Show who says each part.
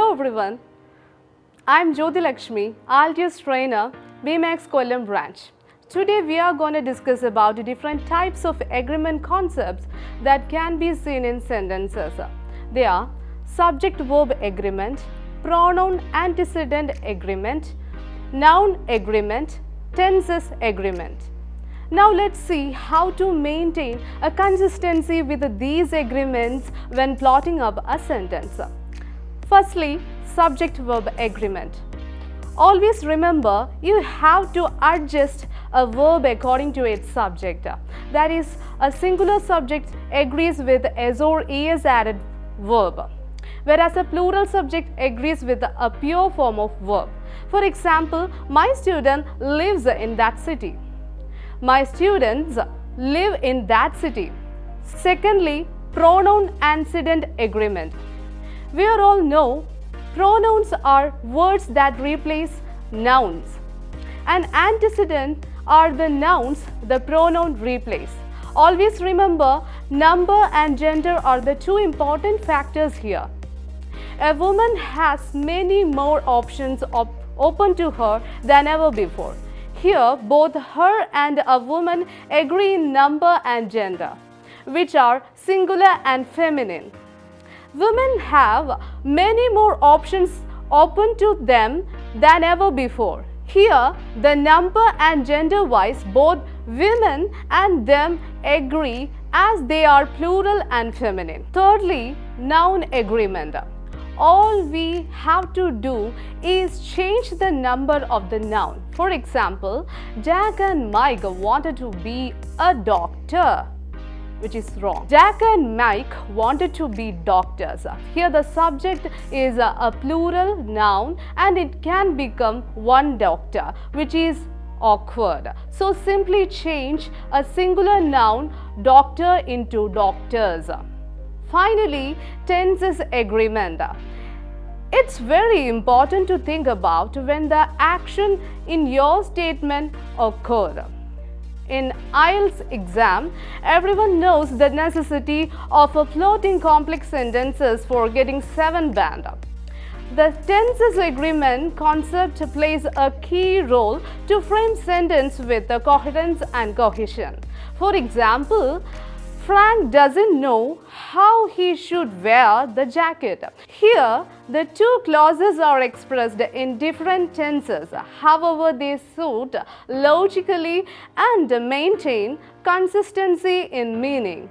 Speaker 1: everyone. I'm Jyoti Lakshmi, Altius trainer, BMAX Kollam branch. Today we are going to discuss about the different types of agreement concepts that can be seen in sentences. They are subject-verb agreement, pronoun antecedent agreement, noun agreement, tenses agreement. Now let's see how to maintain a consistency with these agreements when plotting up a sentence. Firstly, subject-verb agreement. Always remember you have to adjust a verb according to its subject. That is, a singular subject agrees with s or es added verb, whereas a plural subject agrees with a pure form of verb. For example, my student lives in that city. My students live in that city. Secondly, pronoun antecedent agreement. We all know pronouns are words that replace nouns and antecedent are the nouns the pronoun replace. Always remember number and gender are the two important factors here. A woman has many more options op open to her than ever before. Here, both her and a woman agree in number and gender, which are singular and feminine. Women have many more options open to them than ever before. Here, the number and gender wise both women and them agree as they are plural and feminine. Thirdly, noun agreement all we have to do is change the number of the noun. For example, Jack and Mike wanted to be a doctor which is wrong. Jack and Mike wanted to be doctors. Here the subject is a, plural noun and it can become one doctor which is awkward. So simply change a singular noun doctor into doctors. Finally, tenses agreement. It's very important to think about when the action in your statement occurred. In IELTS exam, everyone knows the necessity of a floating complex sentences for getting 7 band. Up. The tenses agreement concept plays a key role to frame sentence with the coherence and cohesion. For example, Frank doesn't know how he should wear the jacket. Here, the two clauses are expressed in different tenses. However, they suit logically and maintain consistency in meaning.